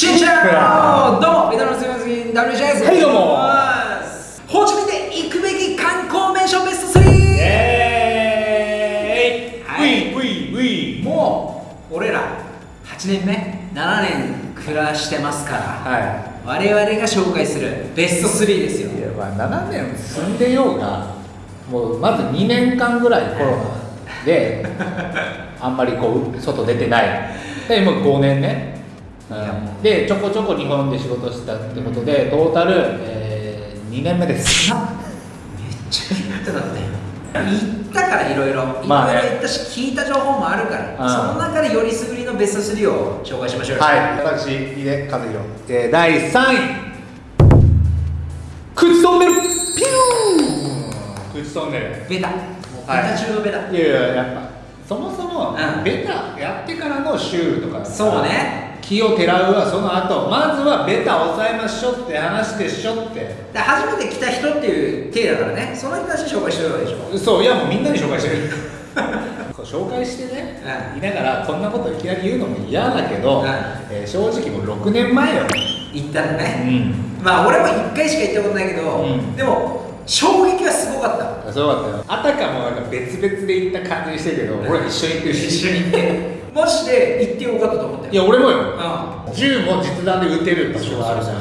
シンチャオどうもベトナムすみません WJ ですはいどうもホーチミンで行くべき観光名所ベスト 3! イエーイ、はいウィウィウィもう俺ら8年目7年暮らしてますからはい我々が紹介するベスト3ですよいやまあ7年住んでようがもうまず2年間ぐらいコロナであんまりこう外出てないでもう5年ね、でちょこちょこ日本で仕事したってことでトータル、え2年目です。なめっちゃ言ってたって。言ったからいろいろいろいろまあね言ったし聞いた情報もあるから、うん。その中でよりすぐりのベスト3を紹介しましょうよ。はい。私井出和弘、えー、第3位。口トンネル。ピュー。口トンネル。ベタ。もうベはいタ中のベタ、いやいややっぱ。そもそもうん。ベタやってからのシュールとか。だからそうね気をてらうはその後。まずはベタ抑えましょうって話でしょって。で初めて来た人っていう体だからね。その人たちに紹介してるわけでしょそういやもうみんなに紹介してる。紹介してね、うん。言いながらこんなこといきなり言うのも嫌だけど、うん。えー正直もう6年前よ、行ったのうね、ん、まあ俺も1回しか行ったことないけど、うん。でも衝撃はすごかった。そうだったよ。あたかもなんか別々で行った感じしてるけど俺一緒に行ってるし。一緒に行ってマジで行ってよかったと思ったよ。いや俺もよ。う銃も実弾で撃てる場所があるじゃん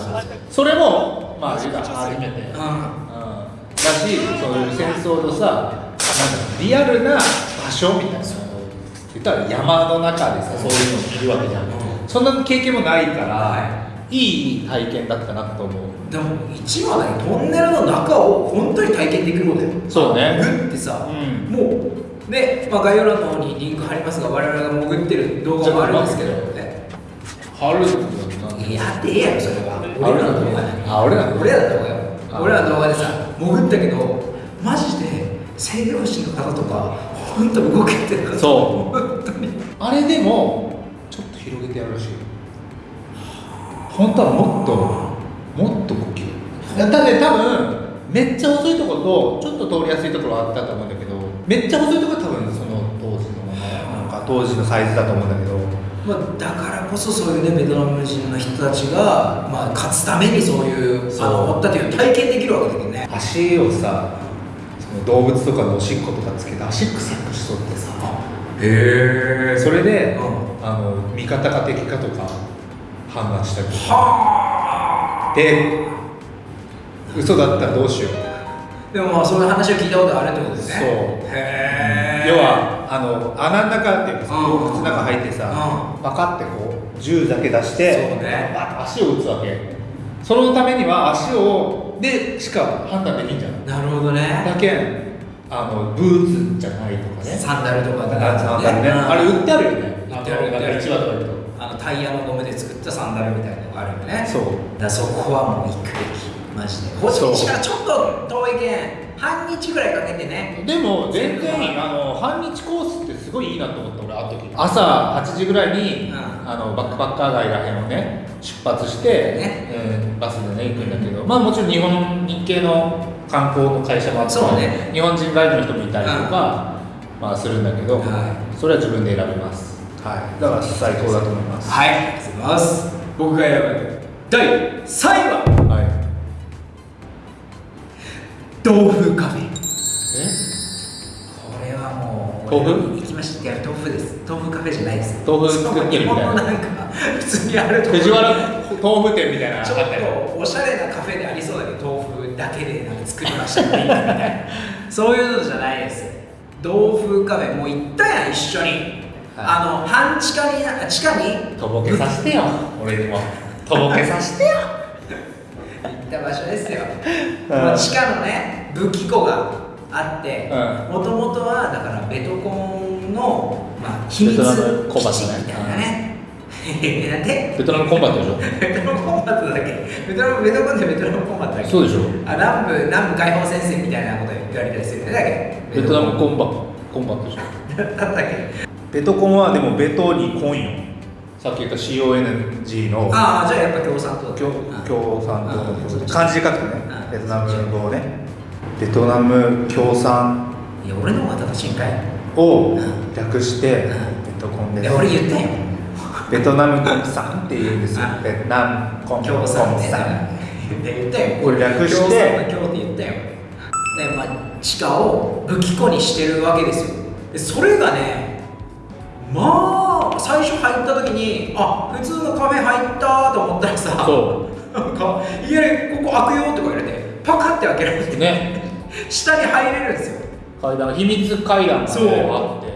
それもまあ初めて、んうん。うん、だしそういう戦争のさリアルな場所みたいな。言ったら山の中でさそういうのを着るわけじゃん、うん。そんな経験もないから、、はい。い体験だったなと思う。でも一番はねトンネルの中を本当に体験できるのだよそうね。グってさ、うん。もうね、まあ、概要欄の方にリンク貼りますが我々が潜ってる動画もあるんですけどちょっと待ねハルやってええやろそれは。あ俺らの動画あ俺らの動画俺らの動画よ。あ俺らの動画でさ潜ったけどマジで制御士の方とか本当動けてなかったそう。本当に。あれでもちょっと広げてやるらしいよ。本当はもっともっと呼吸だね多分めっちゃ細いところとちょっと通りやすいところあったと思うんだけどめっちゃ細いところは多分その当時のなんか。当時のサイズだと思うんだけど。まあ、だからこそそういうねベトナム人の人たちが、まあ、勝つためにそういうそう。あの持ったという体験できるわけだけどね。足をさその動物とかのおしっことかつけて足臭くしとってさ。へそれで、うん。あの味方か敵かとか判断したりとか。はで嘘だったらどうしよう。あでもまあそういう話を聞いたことあるってことですね。そう。へえ要はあの穴の中っていうか洞窟の中入ってさうパカってこう銃だけ出してそうね。バッと足を打つわけ。そのためには足をでしか判断できんじゃん。なるほどね。だけんあのブーツじゃないとかね。サンダルとかだからサンダルね。うん。あれ売ってあるよね。売ってあるなんか1話とかとあのタイヤのゴムで作ったサンダルみたいなのがあるよね。そう。だそこはもう行くべきマジで。ホチミン市からちょっと遠いけん半日ぐらいかけてね。でも全然あの半日コースってすごいいいなと思った俺あの時。朝8時ぐらいに、うん。あのバックパッカー街らへんをね出発して、ね。えーバスでね行くんだけど。まあもちろん日本日系の観光の会社もあってそうね。日本人ガイドの人もいたりとか、まあするんだけど、はい。それは自分で選べます。はい。だから最高だと思います。はい。ありがとうございます。僕が選ぶ。第3位は豆腐カフェ。え？これはもう豆腐？行きました。いや豆腐です。豆腐カフェじゃないです。豆腐作ってるみたいな。んか普通にある藤原豆腐店みたいなちょっとおしゃれなカフェでありそうだけど豆腐だけでなんか作りました。みたいなそういうのじゃないです。豆腐カフェもう行ったやん一緒に、あの半地下にあ地下に？とぼけさせてよ。俺にも。とぼけさせてよ。行った場所ですよ、うん。まあ地下のね武器庫があってうもともとはだからベトコンの、まあ、秘密ベトナムコンバットね。基地みたいなね。なんで？ベトナムコンバットでしょ。ベトナムコンバットだっけ。ベトナムベトコンってベトナムコンバットだっけ。そうでしょ。あ南部南部解放戦線みたいなこと言われたりするよねだっけベトナムコンバコンバットでしょ。だったっけ？ベトコンはでもベトにコンよ。さっき言った CONG の。ああじゃあやっぱ共産党だ共うん共産党漢字で書くとねうんベトナム語をねベトナム共産いや俺の方が正しいんかい。を略してベトコンです。俺言ったよベトナムコンさんって言うんですよ。あベトナムコン京さんねさん言ったよ。これ略して。京さんの京って言ったよ。でまあ地下を武器庫にしてるわけですよ。でそれがねまあ最初入った時にあ普通のカフェ入ったと思ったらさそなんかいやここ開くよとか言われてパカって開けられて。うね下に入れるんですよ。階段秘密階段が、ね、そうあって。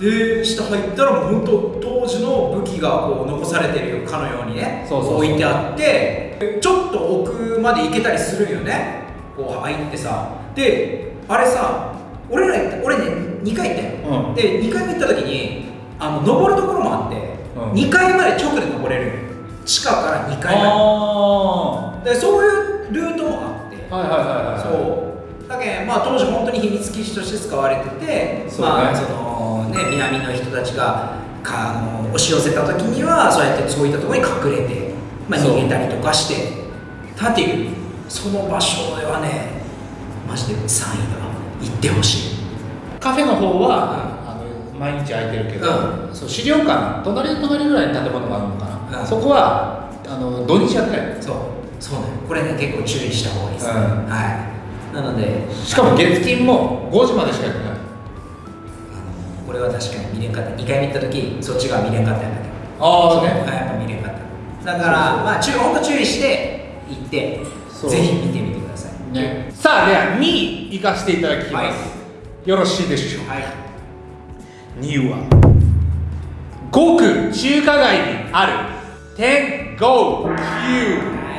で下入ったらもう本当当時の武器がこう残されてるかのようにねそうそうそう。置いてあってちょっと奥まで行けたりするんよね。こう入ってさ。であれさ俺ら行った俺ね2回行ったよ、うん。で2回目行った時にあの登るところもあって、うん。2階まで直で登れる地下から2階まあででそういうルートもあって。あはいはいはいはい。そうだけどまあ当時本当に秘密基地として使われててね。まあそのね南の人たちがかあの押し寄せた時にはそうやってそういったところに隠れて、まあ、逃げたりとかしてたっていうその場所ではねマジで3位だ行ってほしい。カフェの方は、あの毎日開いてるけど、うそう資料館隣の隣ぐらいに建物があるのかな、うん。そこはあの土日やってない。そう。そうね。これね結構注意した方がいいですね、うん。はいなのでしかも月金も5時までしかやってない。これは確かに見れんかった2回目行った時そっち側見れんかったんだけどああね。やっぱ見れんかっただからまあ注本当注意して行ってそう。ぜひ見てみてください。ね。さあでは2位行かせていただきます、はい。よろしいでしょうか？はい。2位はごく中華街にある天狗は級い。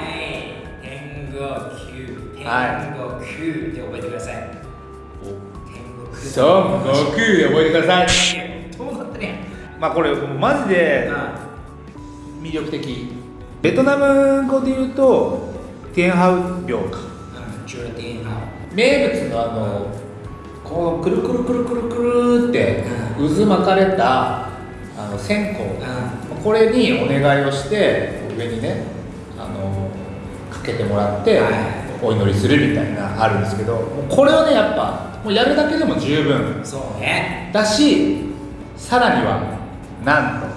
天狗級天はい。狗級って覚えてください。天狗級そう悟空で覚えてください。どうなったね。まあこれマジでう魅力的。ベトナム語で言うとテンハウ病か。名物のあのこのくるくるくるくるくるって渦巻かれたあの線香。うこれにお願いをして上にねあのかけてもらってはいお祈りするみたいなあるんですけどこれをねやっぱもうやるだけでも十分そうね。だしさらにはなんと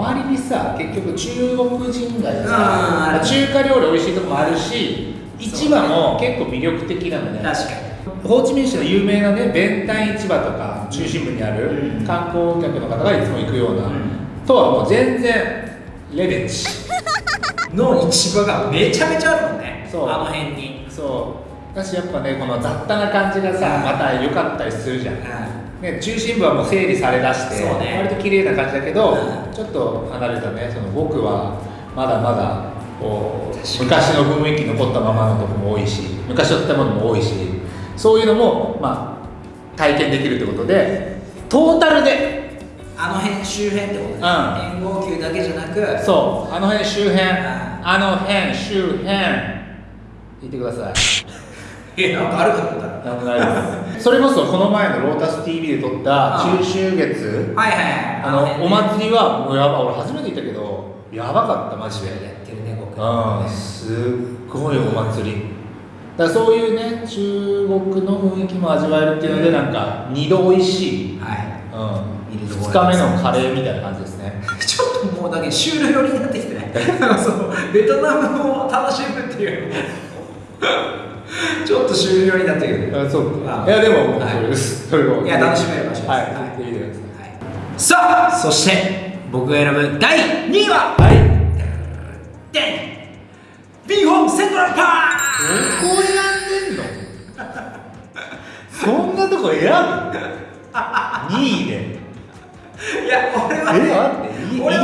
周りにさ結局中国人街さある中華料理美味しいとこもあるし市場も結構魅力的なのね。確かに。ホーチミン市の有名なね弁ン市場とか中心部にあるうん。観光客の方がいつも行くような、うん。とはもう全然レベチの市場がめちゃめちゃあるもんねそう。あの辺に。そう。だしやっぱねこの雑多な感じがさうん。また良かったりするじゃん、うね、中心部はもう整理されだしてね。割と綺麗な感じだけど、うん。ちょっと離れたねその僕はまだまだこう昔の雰囲気残ったままのとこも多いし昔の建物も多いしそういうのもまあ体験できるってことでトータルで。あの辺周辺ってことね。ん。天号球だけじゃなくそう。あの辺周辺。ん。あの辺周辺言ってください。えなんかあるかと思った。らなんもないです。それこそこの前のロータス TV で撮った中秋月。はいはいはい。あのお祭りはもうやばい俺初めて行ったけどやばかったマジで。やってるね僕。うん。すっごいお祭り。だからそういうね中国の雰囲気も味わえるっていうのでなんか二度美味しい、はい。うん、二度2日目のカレーみたいな感じですね。ちょっともうだけシュール寄りになってきてね そうベトナムを楽しむっていう ちょっとシュール寄りになってくるあそうあ。いやでもはい。それです、それをいや楽しめる場所です。はい。はい。行ってくださいさあそして僕が選ぶ第2位ははい。でんビーホームセン。トラルパーどこ選んでんの？そんなとこ選ぶ？2位で。クいや俺はえ待ってい俺は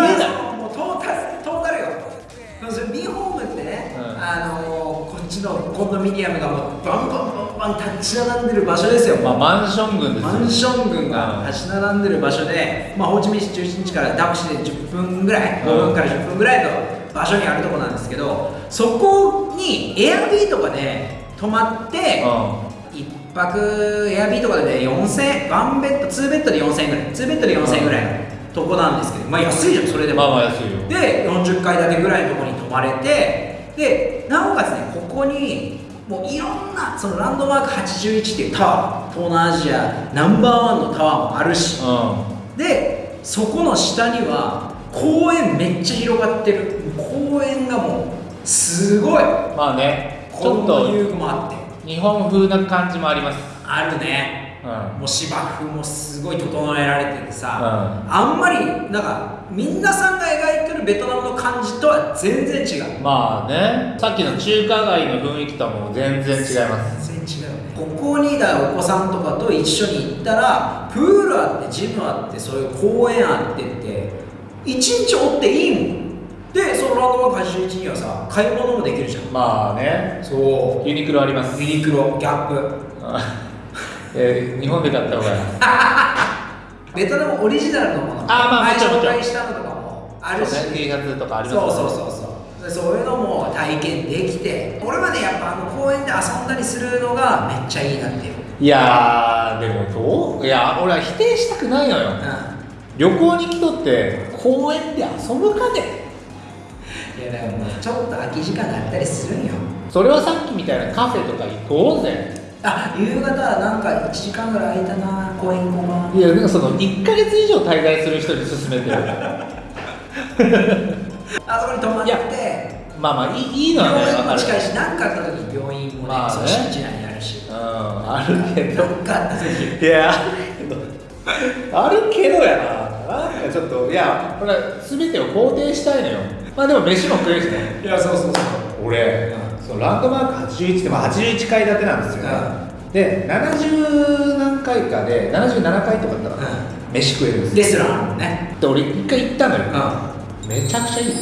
もうトータルトータルよ。ビーホームってね、うん。あのーちのコンドミニアムがもうバンバンバンバン立ち並んでる場所ですよ、まあマンション群ですよ。マンション群がうん立ち並んでる場所で、まあ、ホーチミン市中心地からタクシーで10分ぐらい、うん。5分から10分ぐらいの場所にあるとこなんですけどそこにエアビーとかで泊まって、う一泊エアビーとかでね4000円ワンベッド2ベッドで4000円ぐらい2ベッドで4000円ぐらいのとこなんですけどまあ安いじゃんそれでも、んまあまあ安いよ。で40階建てぐらいのところに泊まれてでなおかつねここにもういろんなそのランドマーク81っていうタワー東南アジアナンバーワンのタワーもあるし。うでそこの下には公園めっちゃ広がってる。公園がもうすごい。まあねちょっと遊具もあって。日本風な感じもあります。あるね。うん。もう芝生もすごい整えられててさ、うあんまりなんかみんなさんが描いてるベトナムの感じとは全然違う。まあね。さっきの中華街の雰囲気とはもう全然違います。全然違う。ねここにだお子さんとかと一緒に行ったらプールあってジムあってそういう公園あってって一日おっていいもん。でそのランドマーク81にはさ買い物もできるじゃん。まあね。そユニクロあります。うユニクロギャップ。えー日本で買った方がいい ベトナムオリジナルのもの。あまあ前紹介したのとかもあるし。そうね T シャツとかありますそうそうそうそう。でそういうのも体験できて俺はねやっぱあの公園で遊んだりするのがめっちゃいいなっていう、いやーでもどう？いや俺は否定したくないのよ。う旅行に来とって公園で遊ぶかね？ん、いやだからもうちょっと空き時間があったりするんよ。それはさっきみたいなカフェとか行こうぜあ夕方なんか1時間ぐらい空いたな公園行こうかな。いやなんかその1ヶ月以上滞在する人に勧めてる。あそこに泊まって。まあまあいいいいのはね病院も近いし何かあった時に病院もね,、まあね。敷地内にあるし。うんあるけど。何かあった時いやあるけどあるけどやな。なんかちょっといやこれ全てを肯定したいのよ。まあでも飯も食えるしね。いやそうそうそう。俺、そのランドマーク81って、まあ、81階建てなんですよ、で70何回かで77回とかだったら、飯食えるんですよ。レストランね。で俺一回行ったのよ、うめちゃくちゃいい。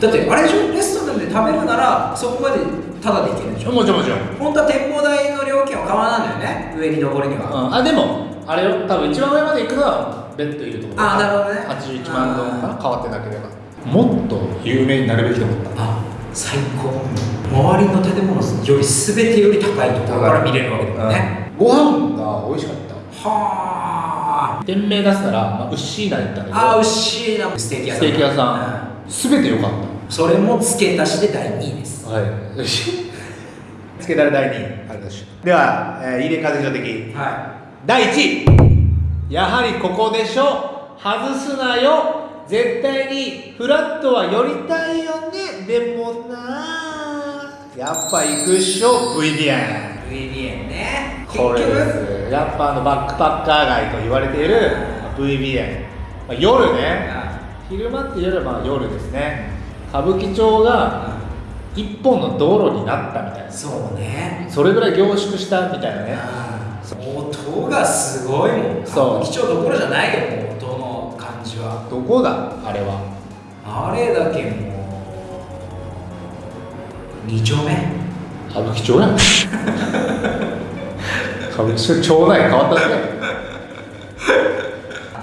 だってあれでしょ？レストランで食べるならそこまでタダで行けるでしょ？もちろんもちろん、本当は展望台の料金は変わらないんだよね。上に登るには、うん、あでもあれよ。多分一番上まで行くのはベッドいるところ。あなるほどね。81万ドンかな？変わってなければ。もっと有名になるべきと思った。あ最高。周りの建物より全てより高いところから見れるわけだよね、ご飯が美味しかった。はあ。店名出すなら、まあ、ウッシーナに行ったんだけど。あー牛しいなステーキ屋さん。ステーキ屋さん。全て良かっうんそれも付け足しで第2位です。たはい。つけだれ第2位。ありがとうございます。では、えー、入れ風所的は第1位。やはりここでしょ。外すなよ。絶対にフラットは寄りたいよ。ねでもなやっぱ行くっしょ VDN い VBN ね。これです。やっぱあのバックパッカー街と言われている VBN、まあ、夜ね。昼間っていうよりはまあ夜ですね。歌舞伎町が一本の道路になったみたいな。そうね。それぐらい凝縮したみたいなね。音がすごいもん。そう。貴重どころじゃないよもう音の感じは。どこだ？あれは。あれだけもう2丁目。歌舞伎町やん。歌舞伎町町内変わったね。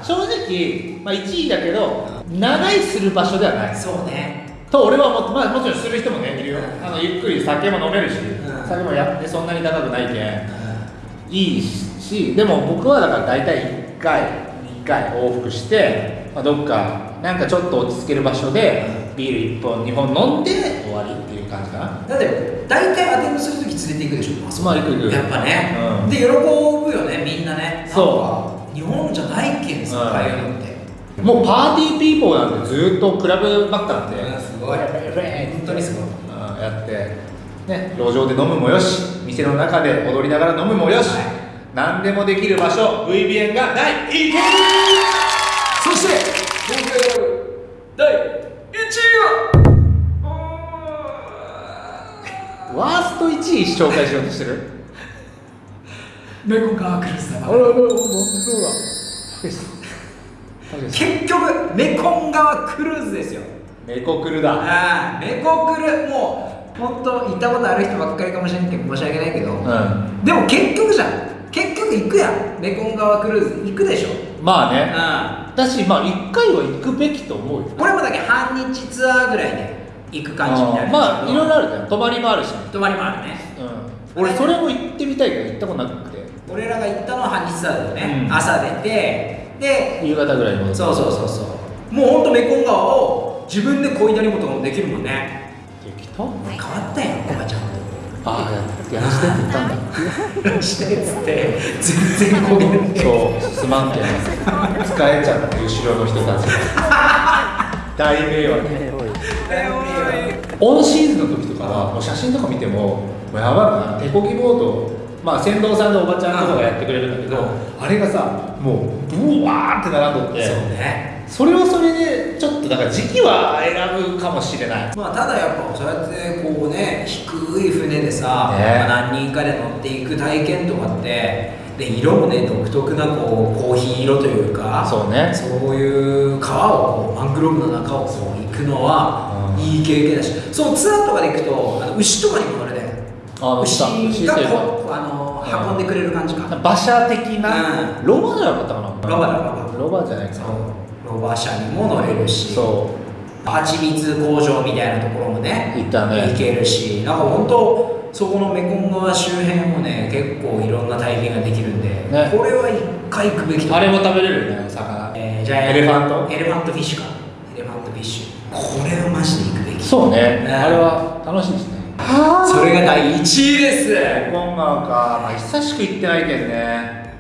正直、まあ、1位だけど長いする場所ではない。そうね。と俺はも,、まあ、もちろんする人もねいるよ。あのゆっくり酒も飲めるし、ん。酒もやってそんなに高くないけんいいしでも僕はだから大体1回2回往復して、まあ、どっかなんかちょっと落ち着ける場所でビール1本2本飲んで終わりっていう感じかな。だって大体アテンドするとき連れて行くでしょ。あそこまあ行く行く。やっぱね、うん。で喜ぶよねみんなね。そう。日本じゃないけんさ、うんああいうのってもうパーティーピーポーなんてずっとクラブばっかなんで、うんすごい。本当にすごい。うんやって、ね、路上で飲むもよし。店の中で踊りながら飲むもよし、はい。何でもできる場所。VBN が第1位第1位は。ワースト1位紹介しようとしてる？メコカークルスだあらららそうだ。結局メコン川クルーズですよ。メコクルだ。ああメコクル。もう本当行ったことある人ばっかりかもしれんけど申し訳ないけど、うん。でも結局じゃん。結局行くやん。メコン川クルーズ行くでしょ。まあね。うだしまあ1回は行くべきと思うよ。んこれもだけ半日ツアーぐらいで行く感じになる。んですけどまあいろいろあるじゃん。泊まりもあるし、泊まりもあるね。うん、俺それも行ってみたいけど行ったことなくて。俺らが行ったのは半日ツアーだよね、うん。朝出てで夕方ぐらいに戻って。そうそうそうそう。もうほんとメコン川を自分でこいだりもとかもできるもんね。できた？変わったやんコバちゃん。とああややらしてって言ったんだ。してっつって全然こげん。ねそうすまんけん。使えちゃって後ろの人たち。が大迷惑オンシーズンの時とかはもう写真とか見てももうやばいな手こぎボードまあ船頭さんのおばちゃん。とかがやってくれるんだけど、うんあれがさもうブワーって並んどって。そうねそれはそれでちょっとだから時期は選ぶかもしれない。まあただやっぱそうやってこうね低い船でさ、ね。まあ何人かで乗っていく体験とかってで色もね独特なこうコーヒー色というかそうね。そういう川をこうマングローブの中をそう行くのはうん。いい経験だし、そのツアーとかで行くとあの牛とかにも乗れねあ牛がこうあのうん。運んでくれる感じか、馬車的な、うん。ロバじゃなかったかなロバだロバロバじゃないかな。そう。ロバ車にも乗れるしそう。蜂蜜工場みたいなところもね行ったね。行けるしなんか本当そこのメコン川周辺もね結構いろんな体験ができるんで、ね。これは一回行くべきとあれも食べれるよね魚。えーじゃあエレファント？エレファントフィッシュ。かエレファントフィッシュこれはマジで行くべき。そうね。ねあれは楽しいですね。それが第1位です。メコン川か、まあ、久しく行ってないけどね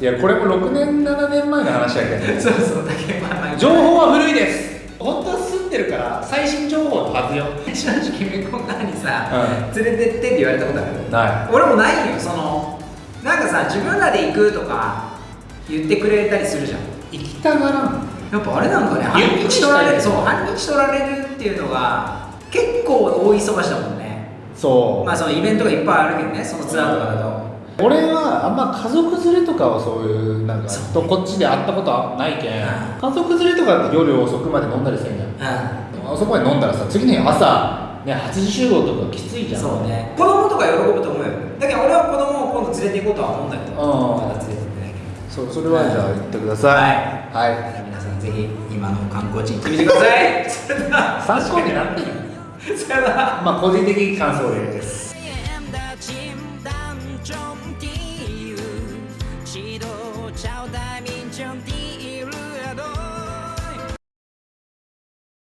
いやこれも6年7年前の話だけど。ね そうそうだけどまあまあ。情報は古いです。本当は住んでるから最新情報のはずよ正直メコン川にさ、う連れてってって言われたことある。な俺もないよそのなんかさ自分らで行くとか言ってくれたりするじゃん。い行きたがらん。やっぱあれなんかね半日取られるそう半日取られるっていうのが結構大忙しだもんね。そう、まあそのイベントがいっぱいあるけどねそのツアーとかだと俺はあんま家族連れとかはそういうなんかとこっちで会ったことはないけんうん家族連れとかだって夜遅くまで飲んだりせんじゃん。うあそこまで飲んだらさ次の日朝ね8時集合とかきついじゃん。んそうね。子供とか喜ぶと思うよ。だけど俺は子供を今度連れて行こうとは思うんだけどう。ん。まだ連れて行ってないけどそそれはじゃあ言ってください。はい、皆さんぜひ今の観光地行ってみてください。それでは参考になっている。さよなら。まあ個人的感想例です